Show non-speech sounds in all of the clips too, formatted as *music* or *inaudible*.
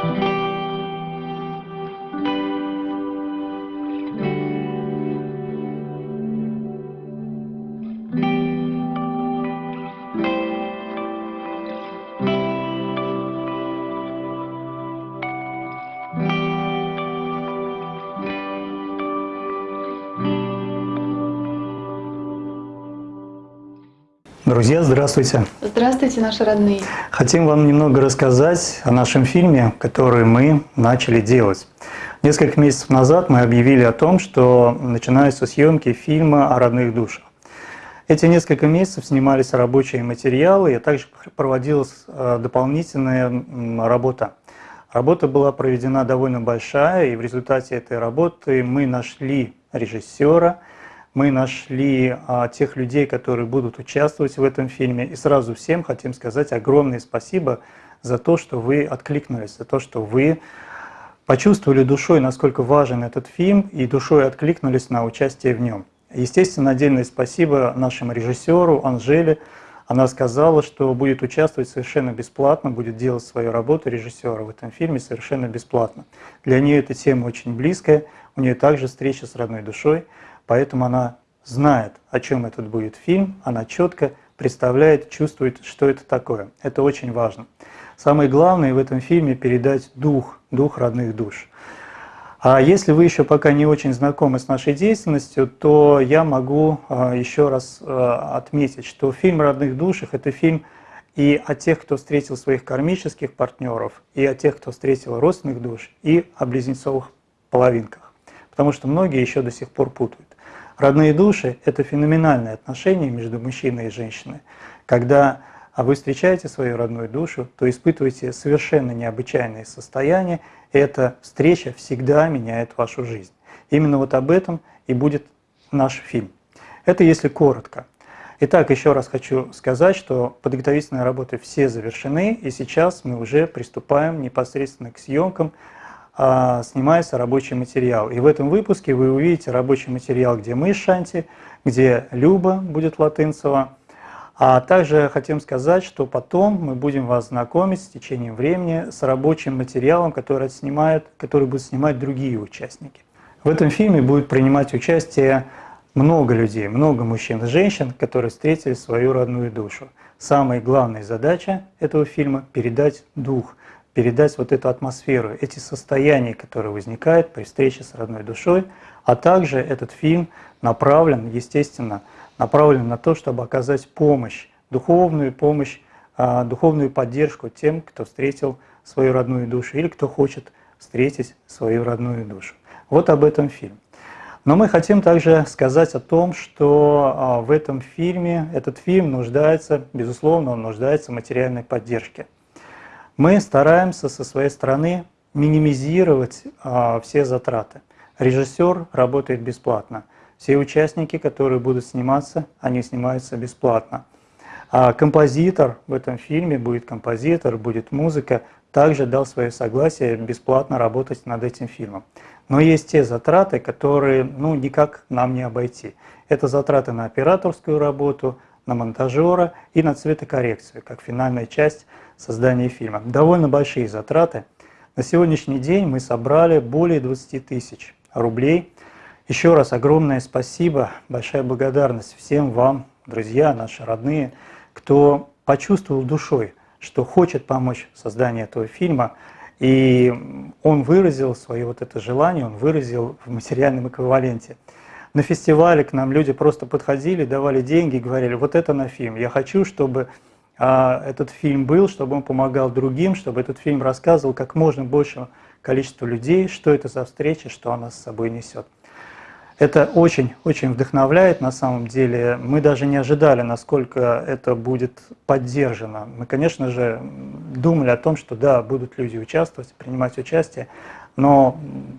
Thank you. Друзья, здравствуйте! Здравствуйте, наши родные! Хотим вам немного рассказать о нашем фильме, который мы начали делать. Несколько месяцев назад мы объявили о том, что начинаются съемки фильма о родных душах. Эти несколько месяцев снимались рабочие материалы, и также проводилась э, дополнительная работа. Работа была проведена довольно большая, и в результате этой работы мы нашли режиссера, мы нашли а, тех людей, которые будут участвовать в этом фильме. И сразу всем хотим сказать огромное спасибо за то, что вы откликнулись, за то, что вы почувствовали душой, насколько важен этот фильм, и душой откликнулись на участие в нем. Естественно, отдельное спасибо нашему режиссеру Анжеле. Она сказала, что будет участвовать совершенно бесплатно, будет делать свою работу режиссера в этом фильме совершенно бесплатно. Для нее эта тема очень близкая, у нее также встреча с родной душой. Поэтому она знает, о чем этот будет фильм, она четко представляет, чувствует, что это такое. Это очень важно. Самое главное в этом фильме передать дух, дух родных душ. А если вы еще пока не очень знакомы с нашей деятельностью, то я могу а, еще раз а, отметить, что фильм «Родных душах» — это фильм и о тех, кто встретил своих кармических партнеров, и о тех, кто встретил родственных душ, и о близнецовых половинках. Потому что многие еще до сих пор путают. Родные души – это феноменальное отношение между мужчиной и женщиной. Когда вы встречаете свою родную душу, то испытываете совершенно необычайные состояния, и эта встреча всегда меняет вашу жизнь. Именно вот об этом и будет наш фильм. Это если коротко. Итак, еще раз хочу сказать, что подготовительные работы все завершены, и сейчас мы уже приступаем непосредственно к съемкам а, снимается рабочий материал. И в этом выпуске вы увидите рабочий материал, где мы Шанти, где Люба будет Латынцева. А также хотим сказать, что потом мы будем вас знакомить с течением времени с рабочим материалом, который, снимают, который будут снимать другие участники. В этом фильме будет принимать участие много людей, много мужчин и женщин, которые встретили свою родную душу. Самая главная задача этого фильма – передать дух – передать вот эту атмосферу, эти состояния, которые возникают при встрече с родной душой, а также этот фильм направлен, естественно, направлен на то, чтобы оказать помощь, духовную помощь, а, духовную поддержку тем, кто встретил свою родную душу или кто хочет встретить свою родную душу. Вот об этом фильм. Но мы хотим также сказать о том, что а, в этом фильме, этот фильм нуждается, безусловно, он нуждается в материальной поддержке. Мы стараемся со своей стороны минимизировать а, все затраты. Режиссер работает бесплатно. Все участники, которые будут сниматься, они снимаются бесплатно. А композитор в этом фильме будет композитор, будет музыка, также дал свое согласие бесплатно работать над этим фильмом. Но есть те затраты, которые ну, никак нам не обойти. Это затраты на операторскую работу, на монтажера и на цветокоррекцию, как финальная часть создания фильма. Довольно большие затраты. На сегодняшний день мы собрали более 20 тысяч рублей. Еще раз огромное спасибо, большая благодарность всем вам, друзья, наши родные, кто почувствовал душой, что хочет помочь в создании этого фильма. И он выразил свое вот это желание, он выразил в материальном эквиваленте. На фестивале к нам люди просто подходили, давали деньги, говорили, вот это на фильм, я хочу, чтобы а, этот фильм был, чтобы он помогал другим, чтобы этот фильм рассказывал как можно большему количеству людей, что это за встреча, что она с собой несет. Это очень-очень вдохновляет на самом деле. Мы даже не ожидали, насколько это будет поддержано. Мы, конечно же, думали о том, что да, будут люди участвовать, принимать участие, но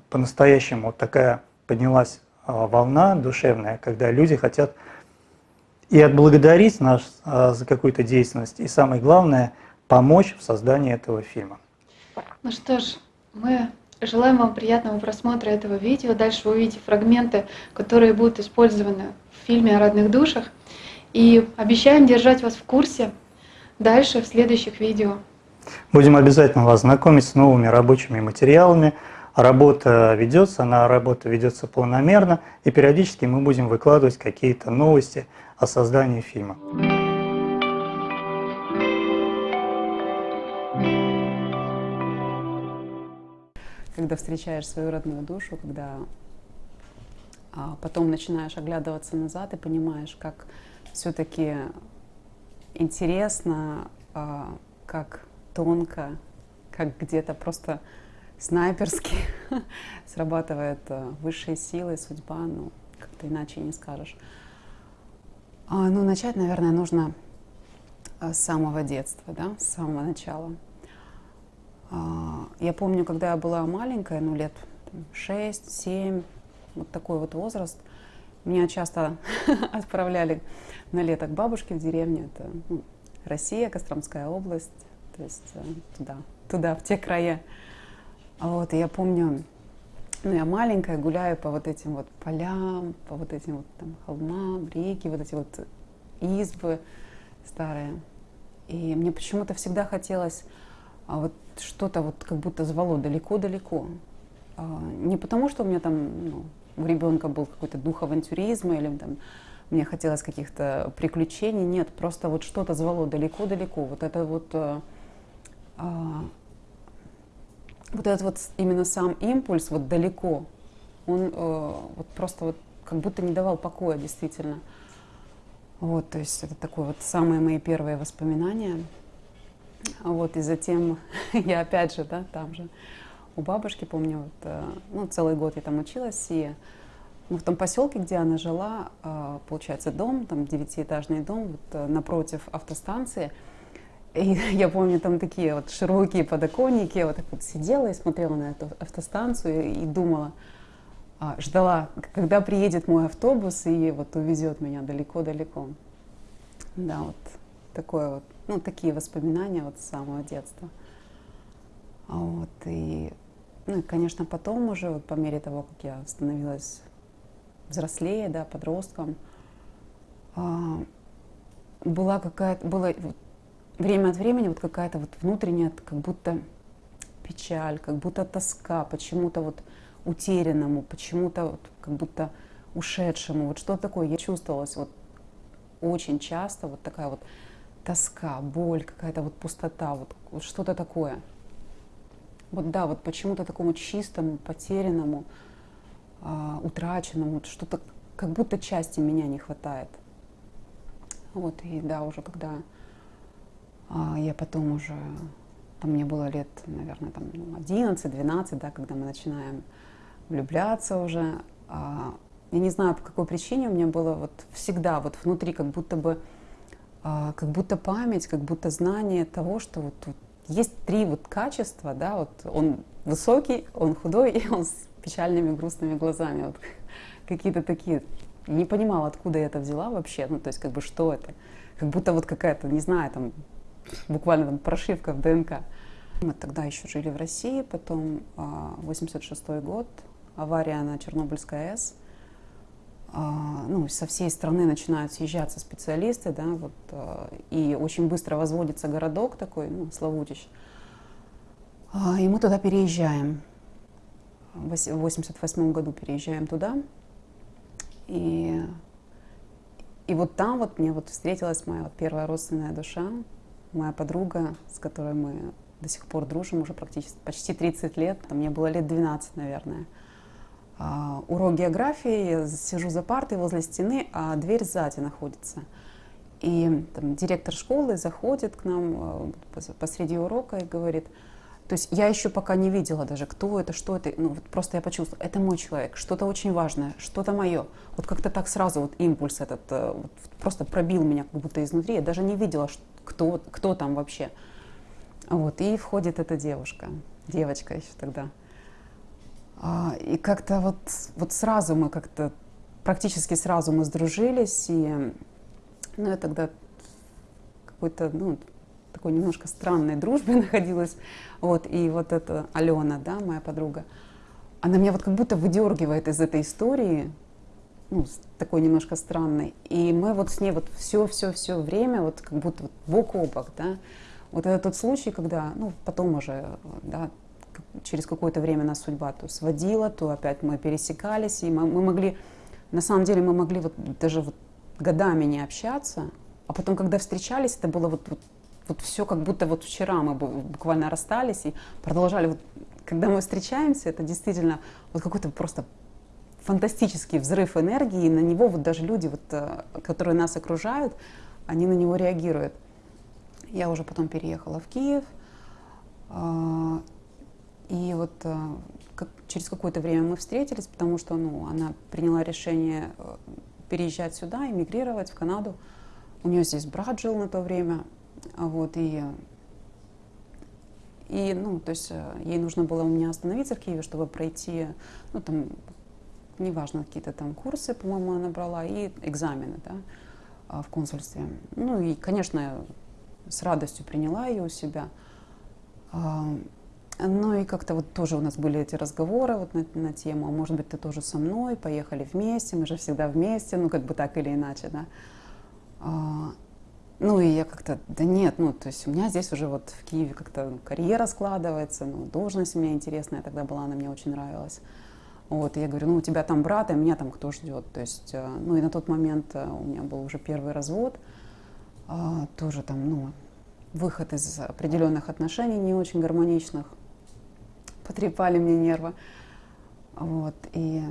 по-настоящему такая поднялась волна душевная, когда люди хотят и отблагодарить нас а, за какую-то деятельность, и самое главное, помочь в создании этого фильма. Ну что ж, мы желаем вам приятного просмотра этого видео. Дальше вы увидите фрагменты, которые будут использованы в фильме о родных душах. И обещаем держать вас в курсе дальше в следующих видео. Будем обязательно вас знакомить с новыми рабочими материалами. Работа ведется, она работа ведется планомерно, и периодически мы будем выкладывать какие-то новости о создании фильма. Когда встречаешь свою родную душу, когда а потом начинаешь оглядываться назад и понимаешь, как все-таки интересно, а, как тонко, как где-то просто снайперски *laughs* срабатывает а, высшие силы, судьба, ну, как-то иначе не скажешь. А, ну, начать, наверное, нужно с самого детства, да, с самого начала. Я помню, когда я была маленькая, ну, лет 6-7, вот такой вот возраст. Меня часто *laughs* отправляли на лето к бабушке в деревню. Это ну, Россия, Костромская область, то есть э, туда, туда, в те края. Вот, и я помню, ну, я маленькая, гуляю по вот этим вот полям, по вот этим вот там холмам, реки, вот эти вот избы старые. И мне почему-то всегда хотелось а вот что-то вот как будто звало далеко-далеко. А, не потому, что у меня там ну, у ребенка был какой-то дух авантюризма или там мне хотелось каких-то приключений. Нет, просто вот что-то звало далеко-далеко. Вот это вот, а, а, вот этот вот именно сам импульс вот далеко, он а, вот просто вот как будто не давал покоя действительно. Вот, то есть это такое вот самые мои первые воспоминания. Вот, и затем *laughs* я опять же, да, там же у бабушки, помню, вот, э, ну, целый год я там училась, и ну, в том поселке, где она жила, э, получается, дом, там девятиэтажный дом, вот, э, напротив автостанции, и *laughs* я помню, там такие вот широкие подоконники, я вот так вот сидела и смотрела на эту автостанцию и думала, а, ждала, когда приедет мой автобус и вот увезет меня далеко-далеко. Да, вот такое вот, ну, такие воспоминания вот с самого детства. Вот, и ну и, конечно, потом уже, вот по мере того, как я становилась взрослее, да, подростком, а, была какая-то, было время от времени вот какая-то вот внутренняя, как будто печаль, как будто тоска, почему-то вот утерянному, почему-то вот как будто ушедшему, вот что такое, я чувствовалась вот очень часто вот такая вот тоска, боль, какая-то вот пустота, вот, вот что-то такое. Вот да, вот почему-то такому чистому, потерянному, а, утраченному, что-то, как будто части меня не хватает. Вот, и да, уже когда я потом уже, там мне было лет, наверное, там 11-12, ну, да, когда мы начинаем влюбляться уже, а, я не знаю, по какой причине у меня было вот всегда вот внутри как будто бы, а, как будто память, как будто знание того, что вот, вот есть три вот качества, да, вот он высокий, он худой, *laughs* и он с печальными грустными глазами, вот *laughs* какие-то такие. Не понимала, откуда я это взяла вообще, ну, то есть, как бы, что это? Как будто вот какая-то, не знаю, там, буквально там прошивка в ДНК. Мы тогда еще жили в России, потом 86 а, год, авария на Чернобыльской АЭС – а, ну, со всей страны начинают съезжаться специалисты, да, вот, а, и очень быстро возводится городок такой, ну, Славутич. И мы туда переезжаем. В 88 году переезжаем туда. И, и вот там вот мне вот встретилась моя вот первая родственная душа, моя подруга, с которой мы до сих пор дружим уже практически почти 30 лет. Мне было лет 12, наверное. А, урок географии, я сижу за партой возле стены, а дверь сзади находится. И там, директор школы заходит к нам э, посреди урока и говорит, то есть я еще пока не видела даже, кто это, что это. Ну, вот просто я почувствовала, это мой человек, что-то очень важное, что-то мое. Вот как-то так сразу вот импульс этот э, вот, просто пробил меня как будто изнутри. Я даже не видела, кто, кто там вообще. Вот, и входит эта девушка, девочка еще тогда. А, и как-то вот, вот сразу мы как-то, практически сразу мы сдружились, и ну, я тогда какой-то, ну, такой немножко странной дружбе *laughs* находилась. Вот, и вот эта Алена, да, моя подруга, она меня вот как будто выдергивает из этой истории, ну, такой немножко странной. И мы вот с ней вот все-все-все время, вот как будто вот бок о бок, да, Вот это тот случай, когда, ну, потом уже, да, через какое-то время нас судьба то сводила, то опять мы пересекались, и мы, мы могли, на самом деле мы могли вот даже вот годами не общаться, а потом, когда встречались, это было вот, вот, вот все как будто вот вчера мы буквально расстались и продолжали. Вот, когда мы встречаемся, это действительно вот какой-то просто фантастический взрыв энергии, и на него вот даже люди, вот, э, которые нас окружают, они на него реагируют. Я уже потом переехала в Киев, а, и вот э, как, через какое-то время мы встретились, потому что ну, она приняла решение э, переезжать сюда, эмигрировать в Канаду. У нее здесь брат жил на то время, вот, и, и, ну, то есть ей нужно было у меня остановиться в Киеве, чтобы пройти, ну, там, неважно, какие-то там курсы, по-моему, она брала, и экзамены, да, а, в консульстве. Ну и, конечно, с радостью приняла ее у себя. А, ну и как-то вот тоже у нас были эти разговоры вот на, на тему, а может быть, ты тоже со мной, поехали вместе, мы же всегда вместе, ну как бы так или иначе, да. А, ну и я как-то, да нет, ну то есть у меня здесь уже вот в Киеве как-то карьера складывается, ну должность у меня интересная тогда была, она мне очень нравилась. Вот, я говорю, ну, у тебя там брат, а меня там кто ждет? То есть, э, ну, и на тот момент э, у меня был уже первый развод, а, тоже там, ну, выход из определенных отношений не очень гармоничных, потрепали мне нервы. Вот, и,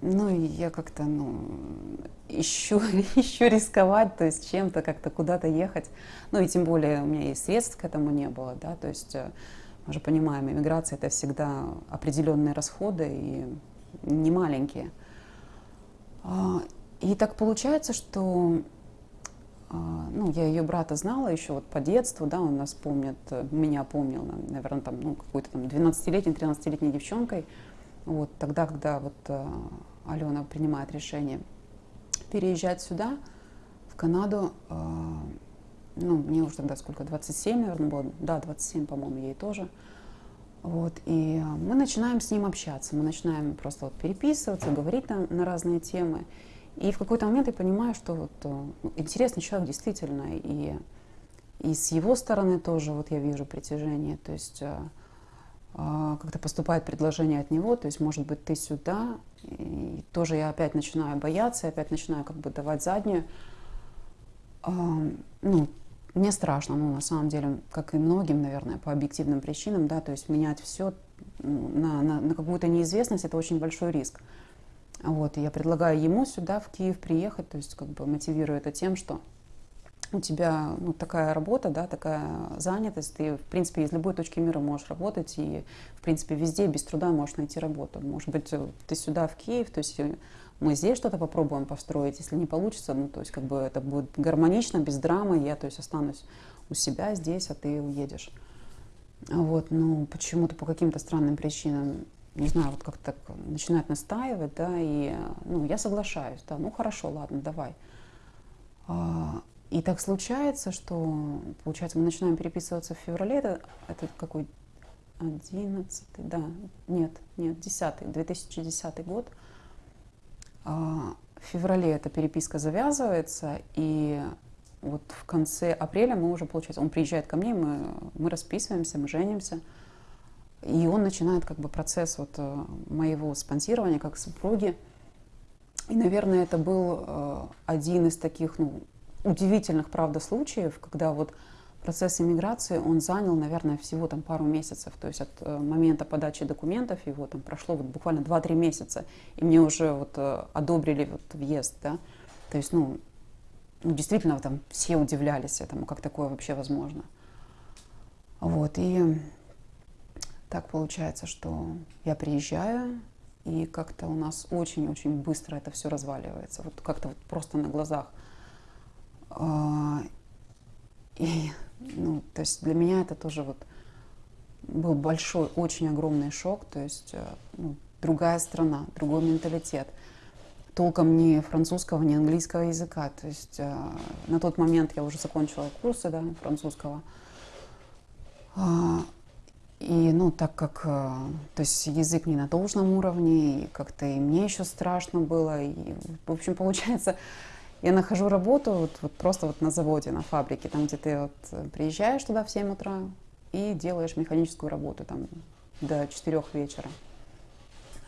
ну, и я как-то, ну, ищу, *laughs* ищу рисковать, то есть чем-то как-то куда-то ехать. Ну, и тем более у меня и средств к этому не было, да, то есть э, мы же понимаем, иммиграция это всегда определенные расходы и не маленькие. А, и так получается, что а, ну, я ее брата знала еще вот по детству, да, он нас помнит, меня помнил, наверное, там, ну, какой-то там 12-летней, 13-летней девчонкой. Вот тогда, когда вот а, Алена принимает решение переезжать сюда, в Канаду, ну, мне уже тогда сколько, 27, наверное, было, да, 27, по-моему, ей тоже. Вот, и мы начинаем с ним общаться, мы начинаем просто вот переписываться, говорить на, на разные темы. И в какой-то момент я понимаю, что вот, э, ну, интересный человек действительно, и, и с его стороны тоже вот я вижу притяжение, то есть э, э, как-то поступает предложение от него, то есть, может быть, ты сюда, и тоже я опять начинаю бояться, опять начинаю как бы давать заднюю. Э, ну, мне страшно, ну, на самом деле, как и многим, наверное, по объективным причинам, да, то есть менять все на, на, на какую-то неизвестность, это очень большой риск. Вот, я предлагаю ему сюда, в Киев, приехать, то есть как бы мотивирую это тем, что у тебя ну, такая работа, да, такая занятость, ты, в принципе, из любой точки мира можешь работать, и, в принципе, везде без труда можешь найти работу. Может быть, ты сюда, в Киев, то есть мы здесь что-то попробуем построить, если не получится, ну, то есть как бы это будет гармонично, без драмы, я, то есть останусь у себя здесь, а ты уедешь. Вот, ну, почему-то по каким-то странным причинам, не знаю, вот как-то так начинают настаивать, да, и, ну, я соглашаюсь, да, ну, хорошо, ладно, давай. А, и так случается, что, получается, мы начинаем переписываться в феврале, это, это какой, 11 да, нет, нет, 10 2010 год, в феврале эта переписка завязывается, и вот в конце апреля мы уже, получается, он приезжает ко мне, мы, мы расписываемся, мы женимся, и он начинает как бы процесс вот э, моего спонсирования как супруги. И, наверное, это был э, один из таких ну, удивительных, правда, случаев, когда вот процесс иммиграции, он занял, наверное, всего там пару месяцев. То есть от э, момента подачи документов его там прошло вот буквально 2-3 месяца, и мне уже вот э, одобрили вот въезд, да. То есть, ну, ну, действительно, там все удивлялись этому, как такое вообще возможно. Вот, и так получается, что я приезжаю, и как-то у нас очень-очень быстро это все разваливается. Вот как-то вот просто на глазах. А, и ну, то есть для меня это тоже вот был большой, очень огромный шок, то есть э, ну, другая страна, другой менталитет, толком ни французского, ни английского языка, то есть э, на тот момент я уже закончила курсы да, французского, а, и, ну, так как, э, то есть язык не на должном уровне, и как-то и мне еще страшно было, и, в общем, получается, я нахожу работу вот, вот просто вот на заводе, на фабрике, там, где ты вот э, приезжаешь туда в 7 утра и делаешь механическую работу там до 4 вечера.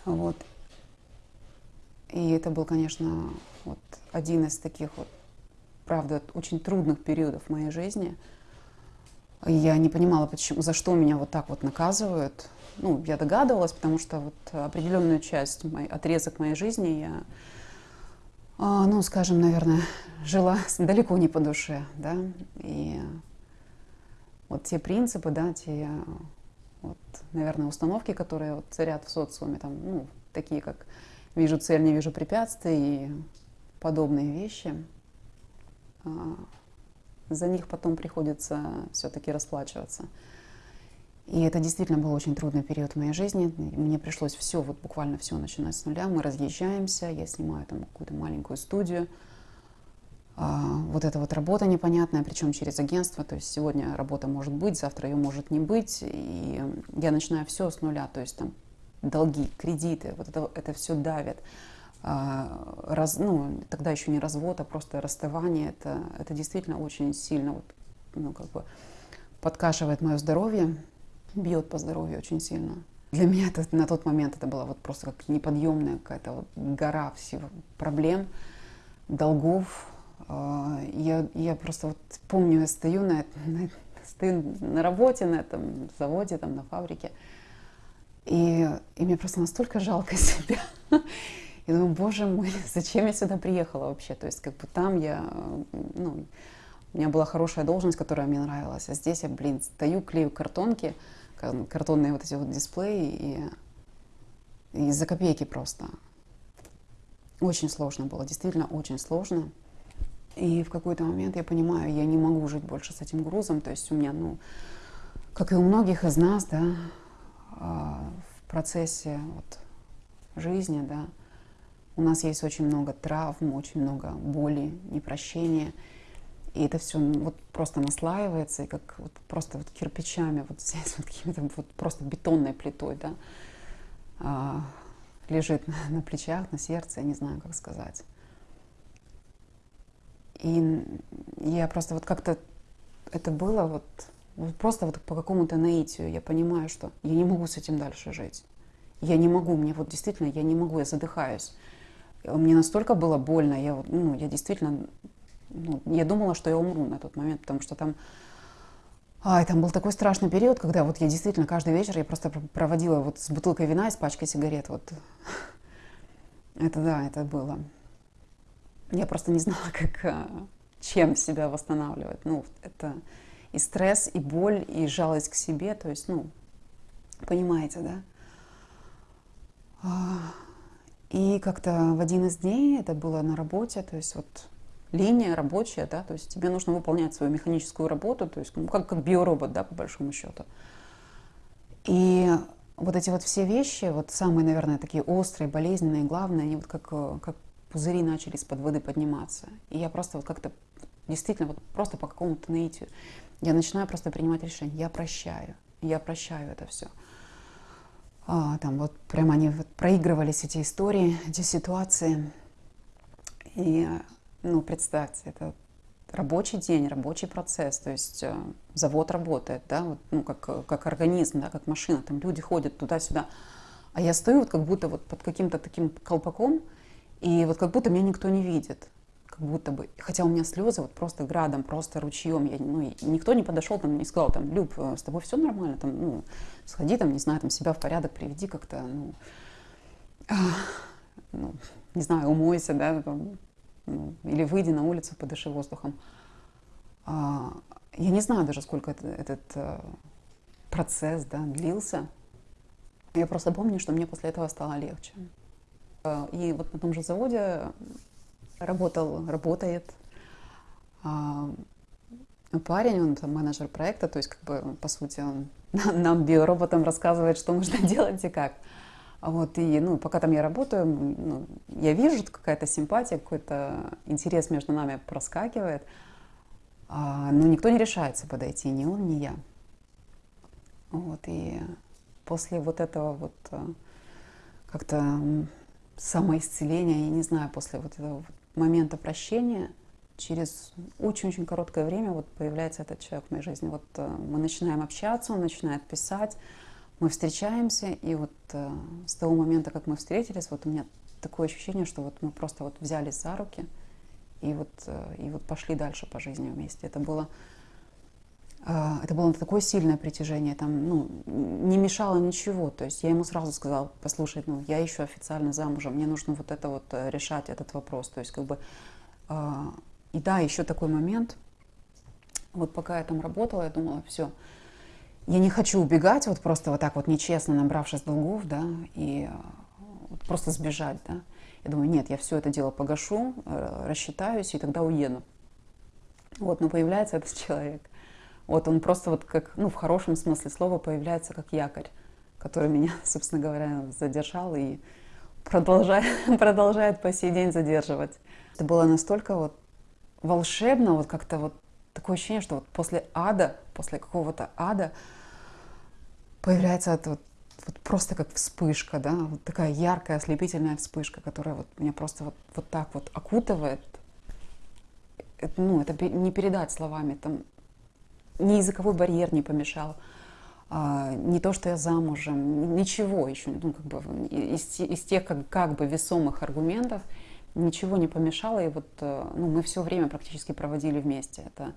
Вот. И это был, конечно, вот один из таких вот, правда, очень трудных периодов моей жизни. Я не понимала, почему, за что меня вот так вот наказывают. Ну, я догадывалась, потому что вот определенную часть, мой, отрезок моей жизни я, ну, скажем, наверное, жила далеко не по душе, да, и вот те принципы, да, те, вот, наверное, установки, которые вот царят в социуме, там, ну, такие как вижу цель, не вижу препятствий и подобные вещи, а, за них потом приходится все-таки расплачиваться. И это действительно был очень трудный период в моей жизни. Мне пришлось все, вот буквально все начинать с нуля. Мы разъезжаемся, я снимаю там какую-то маленькую студию. А, вот эта вот работа непонятная, причем через агентство. То есть сегодня работа может быть, завтра ее может не быть. И я начинаю все с нуля. То есть там долги, кредиты, вот это, это все давит. А, раз, ну, тогда еще не развод, а просто расставание. Это, это действительно очень сильно вот, ну, как бы подкашивает мое здоровье, бьет по здоровью очень сильно. Для меня это, на тот момент это была вот просто как неподъемная какая-то вот гора всего проблем, долгов. А, я, я просто вот помню, я стою на, на, стою на работе, на этом заводе, там, на фабрике, и, и мне просто настолько жалко *laughs* себя. И думаю, боже мой, *laughs* зачем я сюда приехала вообще? То есть как бы там я, ну, у меня была хорошая должность, которая мне нравилась, а здесь я, блин, стою, клею картонки, картонные вот эти вот дисплеи, и, и за копейки просто. Очень сложно было, действительно очень сложно. И в какой-то момент я понимаю, я не могу жить больше с этим грузом, то есть у меня, ну, как и у многих из нас, да, а, в процессе вот жизни, да, у нас есть очень много травм, очень много боли, непрощения. И это все вот просто наслаивается, и как вот просто вот кирпичами, вот здесь вот какими-то вот просто бетонной плитой, да, а, лежит на, на плечах, на сердце, я не знаю, как сказать. И я просто вот как-то это было вот, вот просто вот по какому-то наитию я понимаю, что я не могу с этим дальше жить. Я не могу, мне вот действительно, я не могу, я задыхаюсь. Мне настолько было больно, я, ну, я действительно, ну, я думала, что я умру на тот момент, потому что там, ай, там был такой страшный период, когда вот я действительно каждый вечер я просто проводила вот с бутылкой вина и с пачкой сигарет, вот. *laughs* Это да, это было. Я просто не знала, *laughs* как, а, чем себя восстанавливать. Ну, это и стресс, и боль, и жалость к себе, то есть, ну, понимаете, да? А, и как-то в один из дней, это было на работе, то есть вот линия рабочая, да, то есть тебе нужно выполнять свою механическую работу, то есть ну, как, как биоробот, да, по большому счету. И вот эти вот все вещи, вот самые, наверное, такие острые, болезненные, главные, они вот как, как пузыри начали из-под воды подниматься. И я просто вот как-то действительно вот просто по какому-то наитию, я начинаю просто принимать решение, я прощаю, я прощаю это все а, там вот прямо они вот проигрывались эти истории, эти ситуации. И, ну, представьте, это рабочий день, рабочий процесс, то есть э, завод работает, да, вот, ну, как, как организм, да, как машина, там люди ходят туда-сюда. А я стою вот как будто вот под каким-то таким колпаком, и вот как будто меня никто не видит как будто бы, хотя у меня слезы вот просто градом, просто ручьем, я, ну, никто не подошел там, не сказал, там, Люб, э, с тобой все нормально, там, ну, сходи там, не знаю, там, себя в порядок приведи как-то, ну, ну, не знаю, умойся, да, там, или выйди на улицу, подыши воздухом. А, я не знаю даже, сколько это, этот а, процесс, да, длился. Я просто помню, что мне после этого стало легче. И вот на том же заводе работал, работает. А, парень, он там менеджер проекта, то есть как бы по сути он *laughs* нам биороботам рассказывает, что нужно *laughs* делать и как. Вот, и, ну, пока там я работаю, ну, я вижу, какая-то симпатия, какой-то интерес между нами проскакивает, а, но никто не решается подойти, ни он, ни я. Вот, и после вот этого вот а, как-то самоисцеления, я не знаю, после вот этого момента прощения через очень-очень короткое время вот появляется этот человек в моей жизни. Вот э, мы начинаем общаться, он начинает писать, мы встречаемся, и вот э, с того момента, как мы встретились, вот у меня такое ощущение, что вот мы просто вот взялись за руки и вот, э, и вот пошли дальше по жизни вместе. Это было, э, это было такое сильное притяжение, там, ну, не мешало ничего. То есть я ему сразу сказала, послушай, ну, я еще официально замужем, мне нужно вот это вот э, решать, этот вопрос. То есть как бы, э, и да, еще такой момент, вот пока я там работала, я думала, все, я не хочу убегать, вот просто вот так вот нечестно набравшись долгов, да, и э, просто сбежать, да. Я думаю, нет, я все это дело погашу, э, рассчитаюсь и тогда уеду. Вот, но появляется этот человек. Вот он просто вот как, ну, в хорошем смысле слова появляется как якорь, который меня, *laughs* собственно говоря, задержал и продолжает, *laughs* продолжает по сей день задерживать. Это было настолько вот волшебно, вот как-то вот такое ощущение, что вот после ада, после какого-то ада появляется это вот, вот просто как вспышка, да, вот такая яркая, ослепительная вспышка, которая вот меня просто вот, вот так вот окутывает. Это, ну, это не передать словами, там ни языковой барьер не помешал, а, не то, что я замужем, ничего еще, ну, как бы из, из тех как, как бы весомых аргументов ничего не помешало, и вот э, ну, мы все время практически проводили вместе. Это,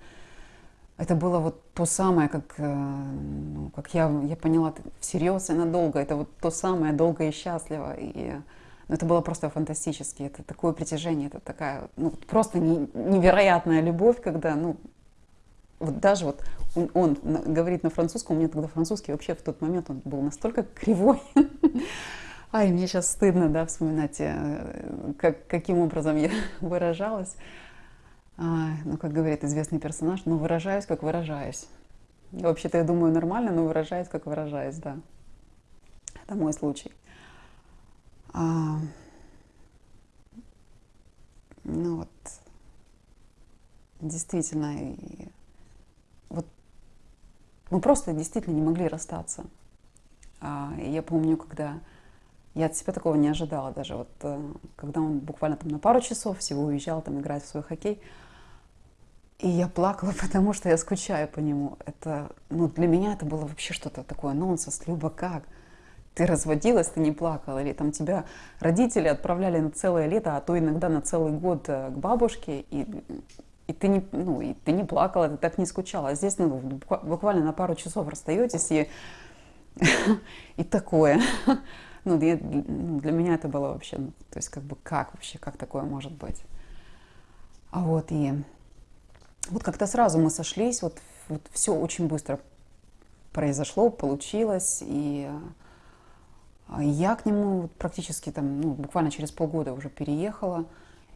это было вот то самое, как, э, ну, как я, я поняла, всерьез и надолго. Это вот то самое, долго и счастливо. И ну, это было просто фантастически. Это такое притяжение, это такая ну, просто не, невероятная любовь, когда, ну, вот даже вот он, он говорит на французском, у меня тогда французский вообще в тот момент он был настолько кривой. *laughs* Ай, мне сейчас стыдно, да, вспоминать, э, как, каким образом я *laughs* выражалась. Ну, как говорит известный персонаж, ну, выражаюсь, как выражаюсь. Вообще-то я думаю нормально, но выражаюсь, как выражаюсь, да. Это мой случай. А, ну вот, действительно, и, вот мы просто действительно не могли расстаться. А, я помню, когда я от себя такого не ожидала даже. Вот э, когда он буквально там на пару часов всего уезжал там играть в свой хоккей, и я плакала, *laughs* потому что я скучаю по нему. Это, ну, для меня это было вообще что-то такое нонсенс. Люба, как? Ты разводилась, ты не плакала? Или там тебя родители отправляли на целое лето, а то иногда на целый год э, к бабушке, и, и, ты, не, ну, и ты не плакала, ты так не скучала. А здесь ну, буквально на пару часов расстаетесь, и, *laughs* и такое. *laughs* Ну, для, ну, для меня это было вообще, ну, то есть как бы как вообще, как такое может быть? А вот и вот как-то сразу мы сошлись, вот, вот все очень быстро произошло, получилось, и а, я к нему практически там, ну, буквально через полгода уже переехала,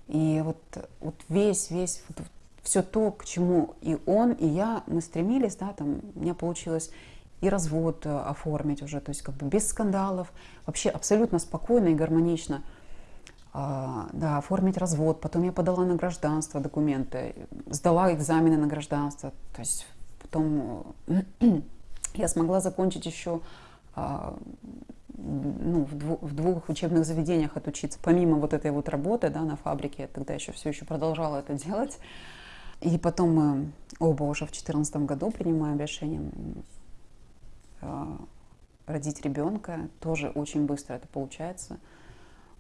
и вот, вот весь, весь, вот, все то, к чему и он, и я, мы стремились, да, там, у меня получилось и развод э, оформить уже, то есть как бы без скандалов, вообще абсолютно спокойно и гармонично – да, оформить развод. Потом я подала на гражданство документы, сдала экзамены на гражданство. То есть потом э, *clears throat* я смогла закончить еще а, ну, в, двух, в двух учебных заведениях отучиться, помимо вот этой вот работы да, на фабрике, я тогда еще все еще продолжала это делать. И потом мы оба уже в 2014 году принимаем решение а, родить ребенка. Тоже очень быстро это получается.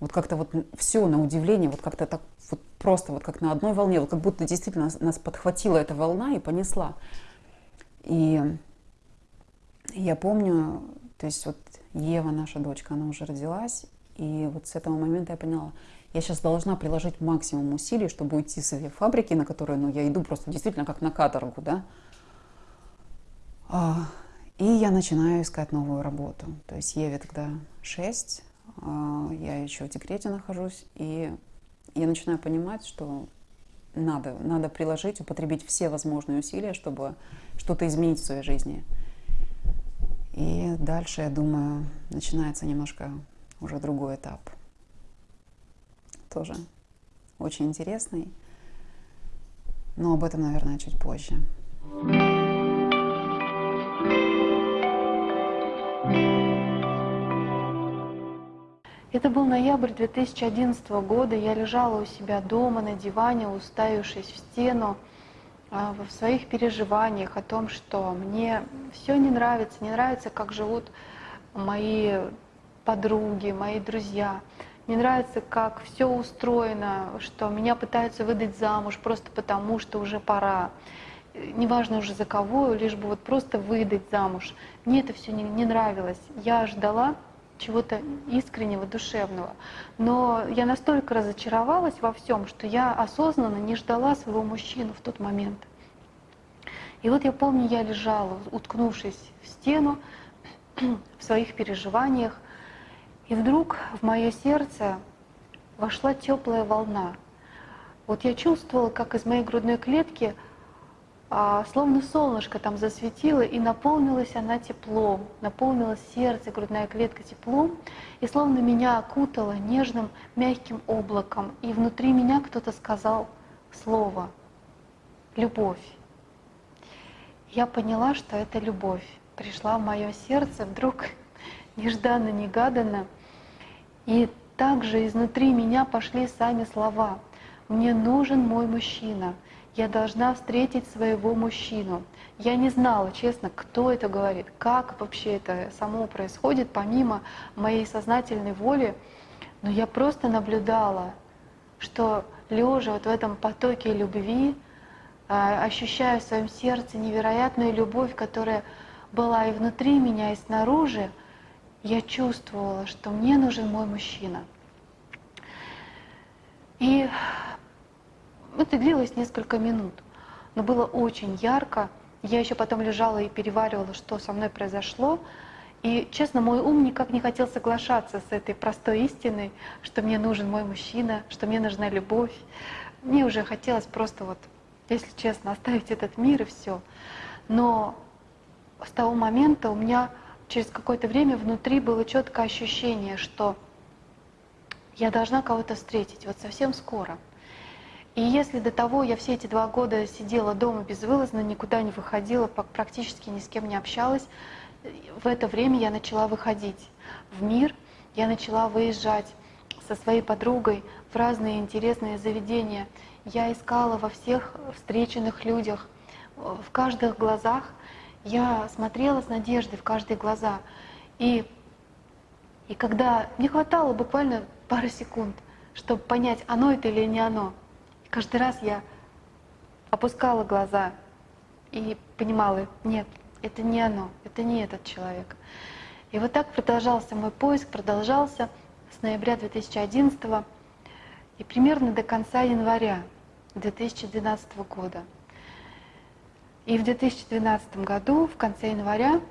Вот как-то вот все на удивление, вот как-то так вот просто вот как на одной волне, вот как будто действительно нас, нас подхватила эта волна и понесла. И я помню, то есть вот Ева, наша дочка, она уже родилась, и вот с этого момента я поняла, я сейчас должна приложить максимум усилий, чтобы уйти с этой фабрики, на которую ну, я иду просто действительно как на каторгу, да. А, и я начинаю искать новую работу. То есть Еве тогда 6, а, я еще в декрете нахожусь, и я начинаю понимать, что надо, надо приложить, употребить все возможные усилия, чтобы что-то изменить в своей жизни. И дальше, я думаю, начинается немножко уже другой этап. Тоже очень интересный, но об этом, наверное, чуть позже. Я Это был ноябрь 2011 года. Я лежала у себя дома на диване, уставившись в стену, а, в своих переживаниях о том, что мне все не нравится, не нравится, как живут мои подруги, мои друзья. Не нравится, как все устроено, что меня пытаются выдать замуж просто потому, что уже пора. Неважно уже за кого, лишь бы вот просто выдать замуж. Мне это все не, не нравилось. Я ждала чего-то искреннего, душевного. Но я настолько разочаровалась во всем, что я осознанно не ждала своего мужчину в тот момент. И вот я помню, я лежала, уткнувшись в стену, *clears throat* в своих переживаниях, и вдруг в мое сердце вошла теплая волна. Вот я чувствовала, как из моей грудной клетки словно солнышко там засветило, и наполнилась она теплом, наполнилось сердце, грудная клетка теплом, и словно меня окутало нежным, мягким облаком, и внутри меня кто-то сказал слово «любовь». Я поняла, что это любовь. Пришла в мое сердце вдруг *laughs* нежданно-негаданно, и также изнутри меня пошли сами слова. «Мне нужен мой мужчина», я должна встретить своего мужчину. Я не знала, честно, кто это говорит, как вообще это само происходит, помимо моей сознательной воли. Но я просто наблюдала, что лежа вот в этом потоке любви, а, ощущая в своем сердце невероятную любовь, которая была и внутри меня, и снаружи, я чувствовала, что мне нужен мой мужчина. И это длилось несколько минут, но было очень ярко. Я еще потом лежала и переваривала, что со мной произошло. И, честно, мой ум никак не хотел соглашаться с этой простой истиной, что мне нужен мой мужчина, что мне нужна любовь. Мне уже хотелось просто вот, если честно, оставить этот мир и все. Но с того момента у меня через какое-то время внутри было четкое ощущение, что я должна кого-то встретить вот совсем скоро — и если до того я все эти два года сидела дома безвылазно, никуда не выходила, практически ни с кем не общалась, в это время я начала выходить в мир, я начала выезжать со своей подругой в разные интересные заведения. Я искала во всех встреченных людях, в каждых глазах. Я смотрела с надеждой в каждые глаза. И, и когда не хватало буквально пары секунд, чтобы понять, оно это или не оно, Каждый раз я опускала глаза и понимала, нет, это не оно, это не этот человек. И вот так продолжался мой поиск, продолжался с ноября 2011 и примерно до конца января 2012 года. И в 2012 году, в конце января,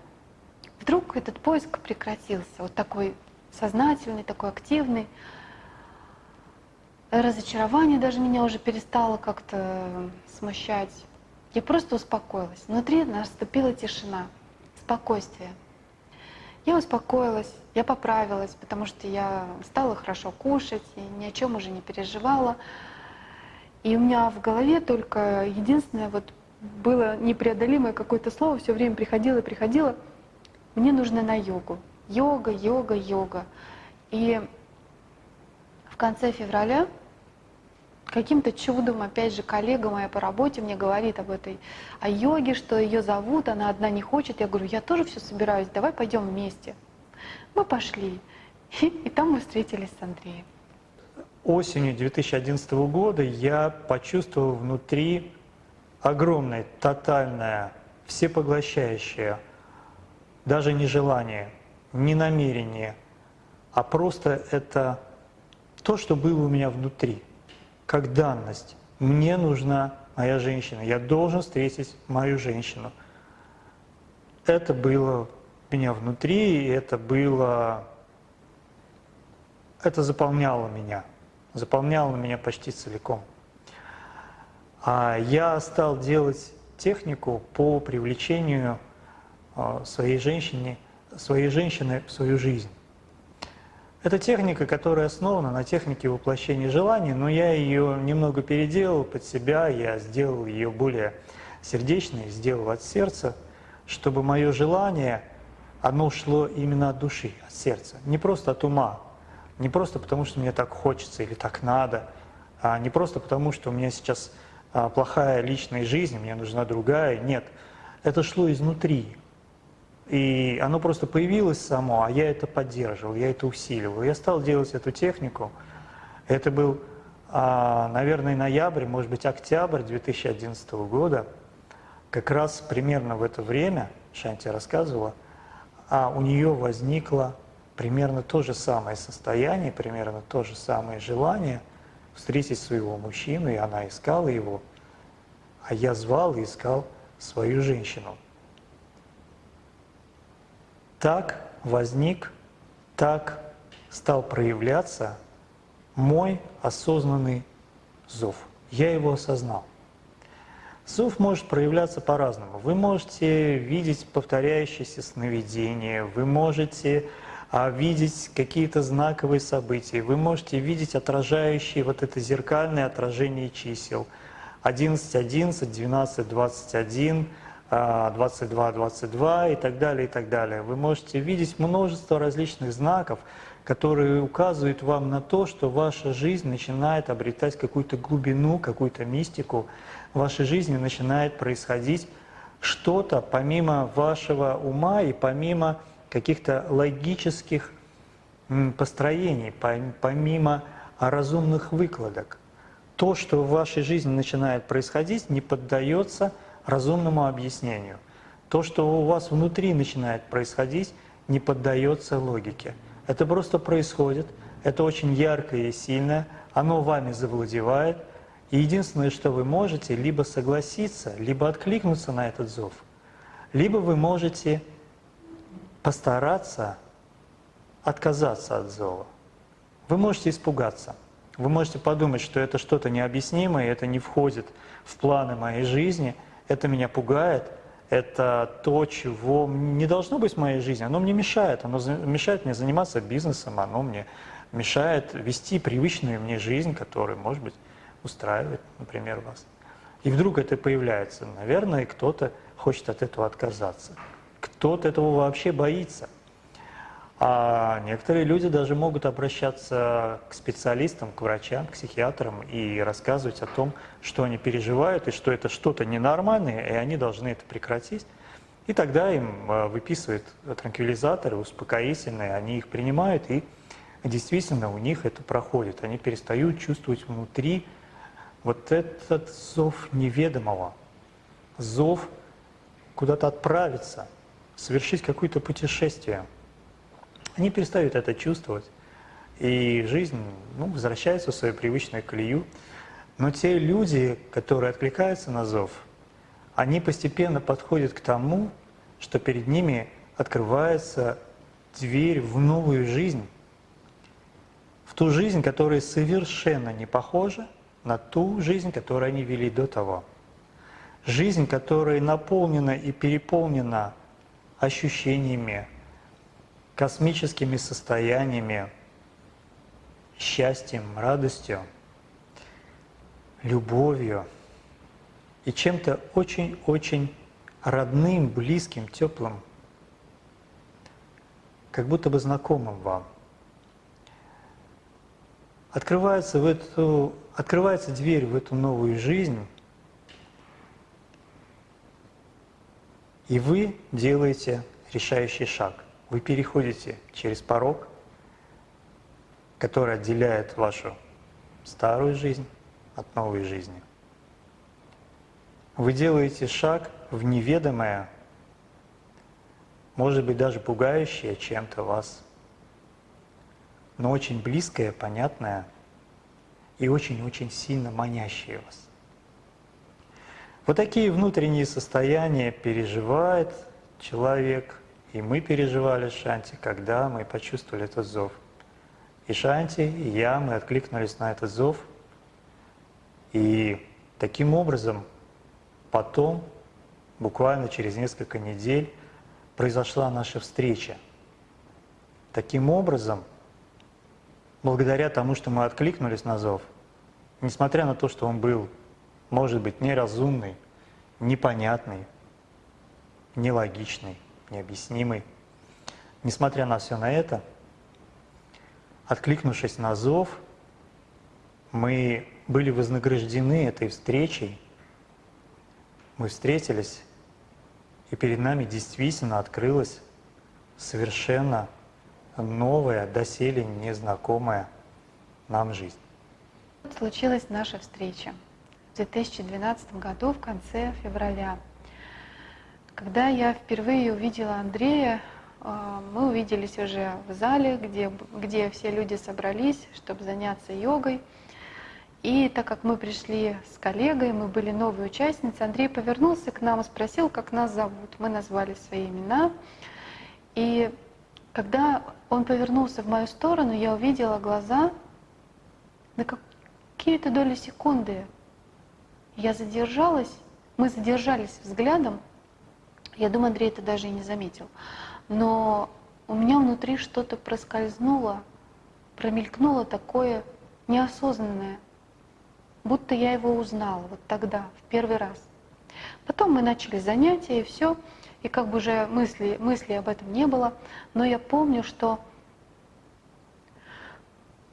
вдруг этот поиск прекратился, вот такой сознательный, такой активный разочарование даже меня уже перестало как-то смущать. Я просто успокоилась. Внутри наступила тишина, спокойствие. Я успокоилась, я поправилась, потому что я стала хорошо кушать и ни о чем уже не переживала. И у меня в голове только единственное вот было непреодолимое какое-то слово, все время приходило и приходило. Мне нужно на йогу. Йога, йога, йога. И в конце февраля каким-то чудом, опять же, коллега моя по работе мне говорит об этой, о йоге, что ее зовут, она одна не хочет. Я говорю, я тоже все собираюсь, давай пойдем вместе. Мы пошли, и, и там мы встретились с Андреем. Осенью 2011 года я почувствовал внутри огромное, тотальное, всепоглощающее, даже не желание, не намерение, а просто это то, что было у меня внутри – как данность. Мне нужна моя женщина, я должен встретить мою женщину. Это было у меня внутри, и это было, это заполняло меня, заполняло меня почти целиком. А я стал делать технику по привлечению а, своей женщины, своей женщины в свою жизнь. Это техника, которая основана на технике воплощения желаний, но я ее немного переделал под себя, я сделал ее более сердечной, сделал от сердца, чтобы мое желание, оно шло именно от души, от сердца, не просто от ума. Не просто потому, что мне так хочется или так надо, а не просто потому, что у меня сейчас а, плохая личная жизнь, мне нужна другая. Нет, это шло изнутри. И оно просто появилось само, а я это поддерживал, я это усиливал. Я стал делать эту технику. Это был, а, наверное, ноябрь, может быть, октябрь 2011 года. Как раз примерно в это время, Шанти рассказывала, а у нее возникло примерно то же самое состояние, примерно то же самое желание встретить своего мужчину, и она искала его, а я звал и искал свою женщину. Так возник, так стал проявляться мой осознанный зов. Я его осознал. Зов может проявляться по-разному. Вы можете видеть повторяющиеся сновидения, вы можете а видеть какие-то знаковые события. Вы можете видеть отражающие вот это зеркальное отражение чисел. 11, 11, 12, 21, 22, 22 и так далее, и так далее. Вы можете видеть множество различных знаков, которые указывают вам на то, что ваша жизнь начинает обретать какую-то глубину, какую-то мистику. В вашей жизни начинает происходить что-то помимо вашего ума и помимо каких-то логических построений, помимо разумных выкладок. То, что в вашей жизни начинает происходить, не поддается разумному объяснению. То, что у вас внутри начинает происходить, не поддается логике. Это просто происходит, это очень яркое и сильное, оно вами завладевает. И единственное, что вы можете, либо согласиться, либо откликнуться на этот зов, либо вы можете постараться отказаться от зова. Вы можете испугаться, вы можете подумать, что это что-то необъяснимое, это не входит в планы моей жизни, это меня пугает, это то, чего не должно быть в моей жизни, оно мне мешает, оно мешает мне заниматься бизнесом, оно мне мешает вести привычную мне жизнь, которая, может быть, устраивает, например, вас. И вдруг это появляется. Наверное, кто-то хочет от этого отказаться. Кто-то этого вообще боится. А некоторые люди даже могут обращаться к специалистам, к врачам, к психиатрам и рассказывать о том, что они переживают и что это что-то ненормальное, и они должны это прекратить. И тогда им э, выписывают транквилизаторы, успокоительные, они их принимают, и действительно у них это проходит. Они перестают чувствовать внутри вот этот зов неведомого, зов куда-то отправиться – совершить какое-то путешествие. Они перестают это чувствовать, и жизнь ну, возвращается в свою привычную колею. Но те люди, которые откликаются на зов, они постепенно подходят к тому, что перед ними открывается дверь в новую жизнь, в ту жизнь, которая совершенно не похожа на ту жизнь, которую они вели до того. Жизнь, которая наполнена и переполнена ощущениями, космическими состояниями, счастьем, радостью, любовью и чем-то очень-очень родным, близким, теплым, как будто бы знакомым вам. Открывается, в эту, открывается дверь в эту новую жизнь, И вы делаете решающий шаг. Вы переходите через порог, который отделяет вашу старую жизнь от новой жизни. Вы делаете шаг в неведомое, может быть даже пугающее чем-то вас, но очень близкое, понятное и очень-очень сильно манящее вас. Вот такие внутренние состояния переживает человек, и мы переживали Шанти, когда мы почувствовали этот зов. И Шанти, и я, мы откликнулись на этот зов. И таким образом потом, буквально через несколько недель, произошла наша встреча. Таким образом, благодаря тому, что мы откликнулись на зов, несмотря на то, что он был может быть неразумный, непонятный, нелогичный, необъяснимый. Несмотря на все на это, откликнувшись на зов, мы были вознаграждены этой встречей, мы встретились, и перед нами действительно открылась совершенно новая, доселе незнакомая нам жизнь. Случилась наша встреча в 2012 году, в конце февраля. Когда я впервые увидела Андрея, э, мы увиделись уже в зале, где, где все люди собрались, чтобы заняться йогой. И так как мы пришли с коллегой, мы были новые участницы, Андрей повернулся к нам и спросил, как нас зовут. Мы назвали свои имена. И когда он повернулся в мою сторону, я увидела глаза на какие-то доли секунды. Я задержалась, мы задержались взглядом. Я думаю, Андрей это даже и не заметил. Но у меня внутри что-то проскользнуло, промелькнуло такое неосознанное – будто я его узнала вот тогда, в первый раз. Потом мы начали занятия, и все, и как бы уже мысли, мысли об этом не было, но я помню, что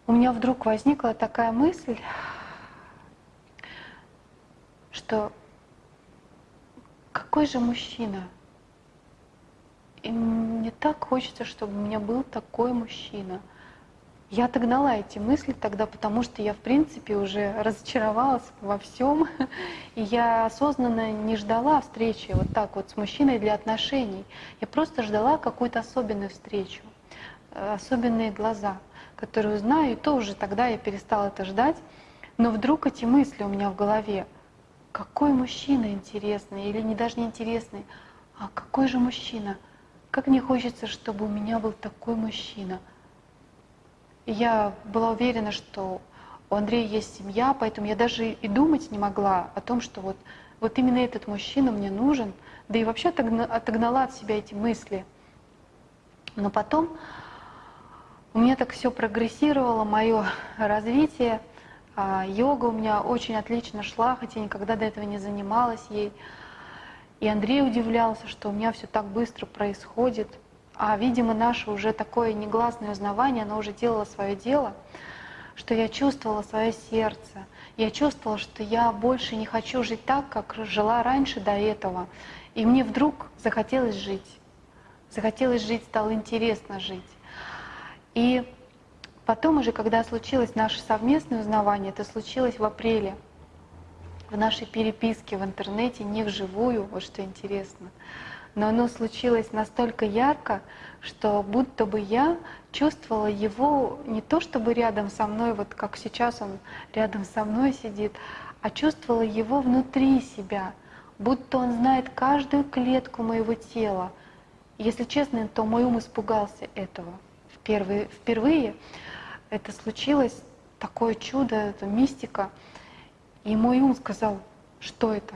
у меня вдруг возникла такая мысль, что какой же мужчина? И мне так хочется, чтобы у меня был такой мужчина – я отогнала эти мысли тогда, потому что я, в принципе, уже разочаровалась во всем. И я осознанно не ждала встречи вот так вот с мужчиной для отношений. Я просто ждала какую-то особенную встречу, э, особенные глаза, которые узнаю. И то уже тогда я перестала это ждать. Но вдруг эти мысли у меня в голове. Какой мужчина интересный, или не даже не интересный, а какой же мужчина? Как мне хочется, чтобы у меня был такой мужчина – я была уверена, что у Андрея есть семья, поэтому я даже и думать не могла о том, что вот, вот именно этот мужчина мне нужен, да и вообще отогнала от себя эти мысли. Но потом у меня так все прогрессировало, мое развитие, а, йога у меня очень отлично шла, хотя никогда до этого не занималась ей. И Андрей удивлялся, что у меня все так быстро происходит – а, видимо, наше уже такое негласное узнавание, оно уже делало свое дело, что я чувствовала свое сердце. Я чувствовала, что я больше не хочу жить так, как жила раньше до этого. И мне вдруг захотелось жить. Захотелось жить, стало интересно жить. И потом уже, когда случилось наше совместное узнавание, это случилось в апреле, в нашей переписке в интернете, не вживую, вот что интересно но оно случилось настолько ярко, что будто бы я чувствовала его не то чтобы рядом со мной, вот как сейчас он рядом со мной сидит, а чувствовала его внутри себя, будто он знает каждую клетку моего тела. Если честно, то мой ум испугался этого. Впервые, впервые это случилось, такое чудо, это мистика. И мой ум сказал, что это?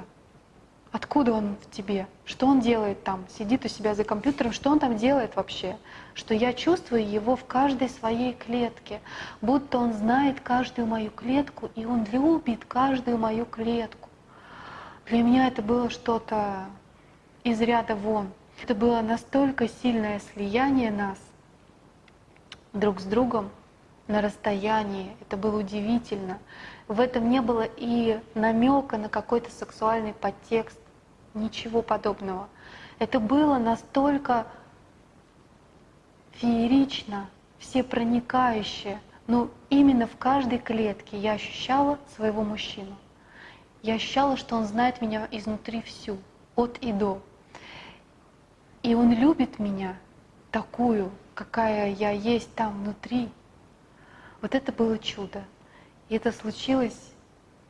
Откуда он в тебе? Что он делает там? Сидит у себя за компьютером, что он там делает вообще? Что я чувствую его в каждой своей клетке, будто он знает каждую мою клетку, и он любит каждую мою клетку. Для меня это было что-то из ряда вон. Это было настолько сильное слияние нас друг с другом на расстоянии. Это было удивительно. В этом не было и намека на какой-то сексуальный подтекст. Ничего подобного. Это было настолько феерично, всепроникающе, но именно в каждой клетке я ощущала своего мужчину. Я ощущала, что он знает меня изнутри всю, от и до. И он любит меня такую, какая я есть там внутри. Вот это было чудо. И это случилось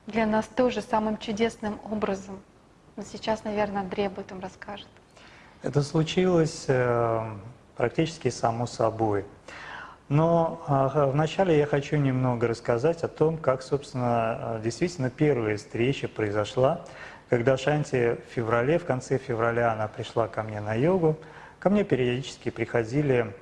для нас тоже самым чудесным образом – но сейчас, наверное, Андрей об этом расскажет. Это случилось э, практически само собой. Но э, вначале я хочу немного рассказать о том, как, собственно, э, действительно первая встреча произошла, когда Шанти в феврале, в конце февраля она пришла ко мне на йогу. Ко мне периодически приходили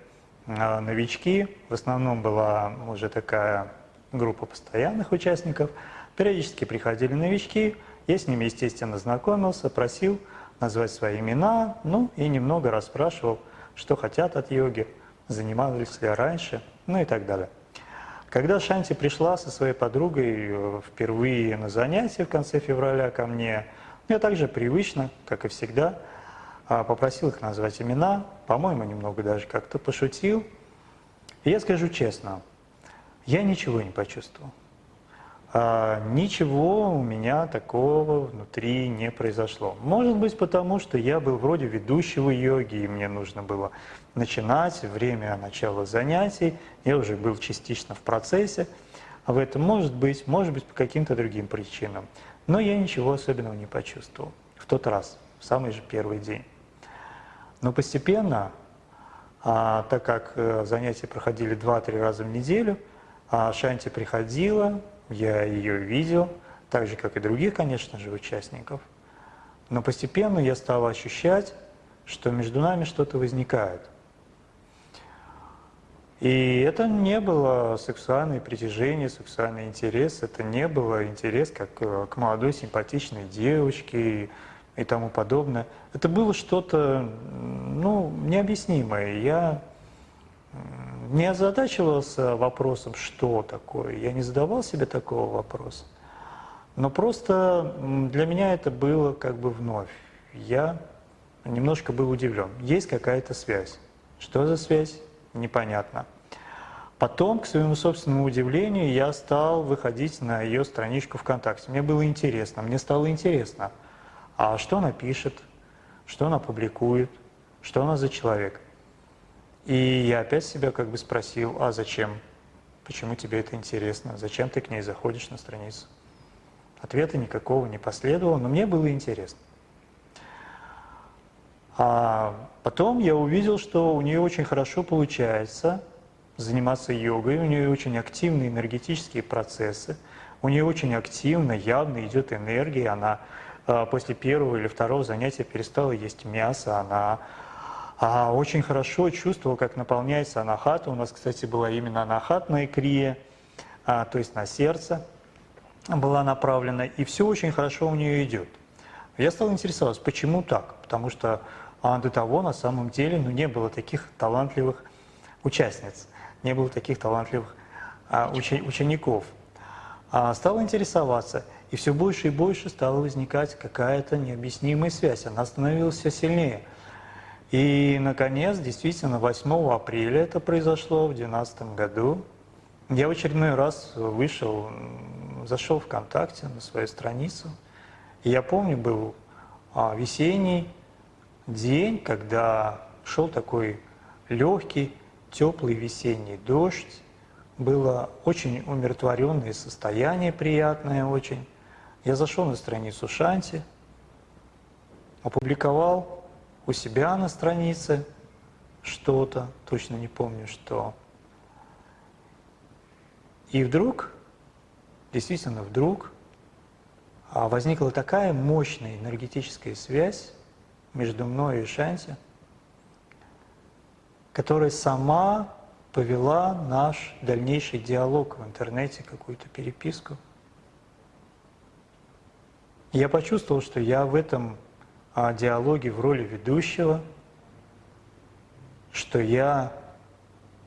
новички, в основном была уже такая группа постоянных участников. Периодически приходили новички, я с ними, естественно, знакомился, просил назвать свои имена, ну и немного расспрашивал, что хотят от йоги, занимались ли раньше, ну и так далее. Когда Шанти пришла со своей подругой э, впервые на занятия в конце февраля ко мне, я также привычно, как и всегда, а, попросил их назвать имена, по-моему, немного даже как-то пошутил. И я скажу честно, я ничего не почувствовал. А, ничего у меня такого внутри не произошло. Может быть, потому что я был вроде ведущего йоги, и мне нужно было начинать, время начала занятий, я уже был частично в процессе. А в этом может быть, может быть по каким-то другим причинам. Но я ничего особенного не почувствовал в тот раз, в самый же первый день. Но постепенно, а, так как э, занятия проходили 2-3 раза в неделю, а Шанти приходила, я ее видел, так же, как и других, конечно же, участников. Но постепенно я стал ощущать, что между нами что-то возникает. И это не было сексуальное притяжение, сексуальный интерес, это не было интерес как э, к молодой симпатичной девочке, и тому подобное. Это было что-то ну, необъяснимое. Я не озадачивался вопросом, что такое. Я не задавал себе такого вопроса. Но просто для меня это было как бы вновь. Я немножко был удивлен. Есть какая-то связь. Что за связь? Непонятно. Потом, к своему собственному удивлению, я стал выходить на ее страничку ВКонтакте. Мне было интересно, мне стало интересно – а что она пишет, что она публикует, что она за человек. И я опять себя как бы спросил, а зачем? Почему тебе это интересно? Зачем ты к ней заходишь на страницу? Ответа никакого не последовало, но мне было интересно. А потом я увидел, что у нее очень хорошо получается заниматься йогой, у нее очень активные энергетические процессы, у нее очень активно, явно идет энергия, она после первого или второго занятия перестала есть мясо, она а, очень хорошо чувствовала, как наполняется анахата. У нас, кстати, была именно анахатная крия, а, то есть на сердце была направлена, и все очень хорошо у нее идет. Я стал интересоваться, почему так? Потому что а, до того на самом деле ну, не было таких талантливых участниц, не было таких талантливых а, учи, учеников. А, стал интересоваться – и все больше и больше стала возникать какая-то необъяснимая связь. Она становилась все сильнее. И, наконец, действительно, 8 апреля это произошло в 2012 году. Я в очередной раз вышел, зашел ВКонтакте на свою страницу. И я помню, был а, весенний день, когда шел такой легкий, теплый весенний дождь. Было очень умиротворенное состояние, приятное очень. Я зашел на страницу Шанти, опубликовал у себя на странице что-то, точно не помню что. И вдруг, действительно вдруг, а, возникла такая мощная энергетическая связь между мной и Шанти, которая сама повела наш дальнейший диалог в интернете, какую-то переписку – я почувствовал, что я в этом а, диалоге в роли ведущего, что я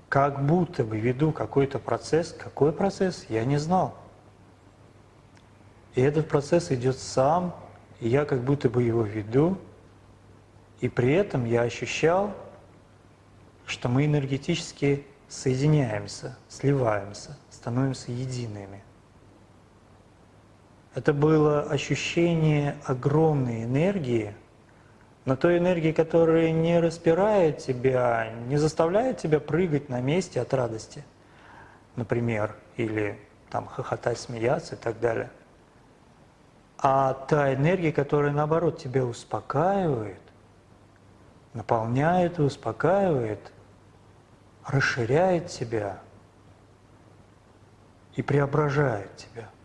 как будто бы веду какой-то процесс. Какой процесс? Я не знал. И этот процесс идет сам, и я как будто бы его веду, и при этом я ощущал, что мы энергетически соединяемся, сливаемся, становимся едиными – это было ощущение огромной энергии, но той энергии, которая не распирает тебя, не заставляет тебя прыгать на месте от радости, например, или там хохотать, смеяться и так далее. А та энергия, которая наоборот тебя успокаивает, наполняет и успокаивает, расширяет тебя и преображает тебя –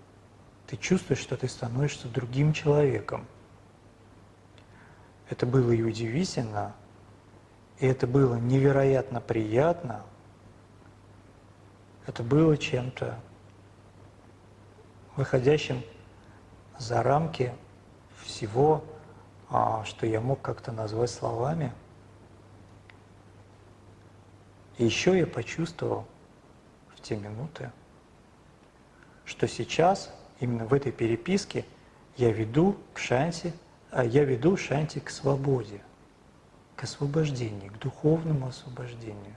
ты чувствуешь, что ты становишься другим человеком. Это было и удивительно, и это было невероятно приятно. Это было чем-то выходящим за рамки всего, а, что я мог как-то назвать словами. И еще я почувствовал в те минуты, что сейчас, именно в этой переписке, я веду к Шанти, а я веду Шанти к свободе, к освобождению, к духовному освобождению.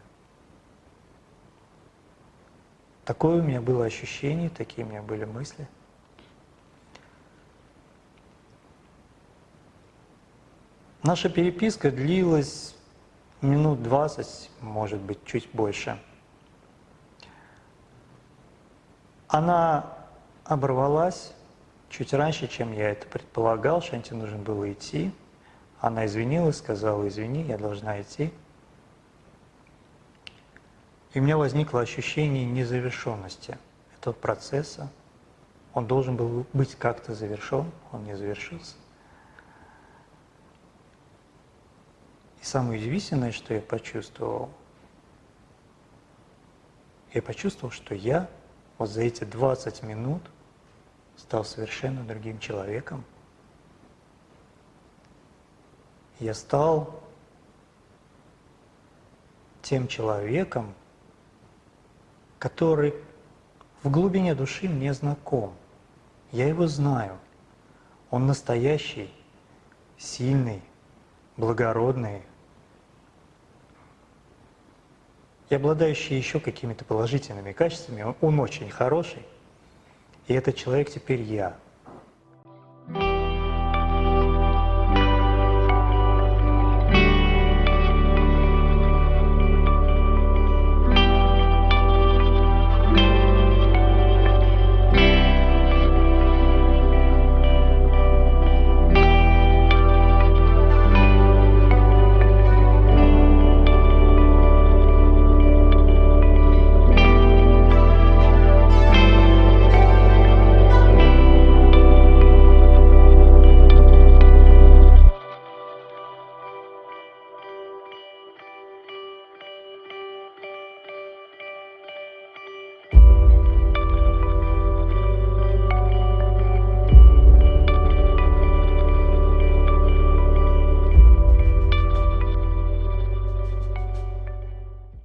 Такое у меня было ощущение, такие у меня были мысли. Наша переписка длилась минут 20, может быть, чуть больше. Она оборвалась чуть раньше, чем я это предполагал. Шанти нужно было идти. Она извинилась, сказала, извини, я должна идти. И у меня возникло ощущение незавершенности этого процесса. Он должен был быть как-то завершен, он не завершился. И самое удивительное, что я почувствовал, я почувствовал, что я вот за эти 20 минут стал совершенно другим человеком. Я стал тем человеком, который в глубине души мне знаком. Я его знаю. Он настоящий, сильный, благородный, и обладающий еще какими-то положительными качествами. Он очень хороший. И этот человек теперь я.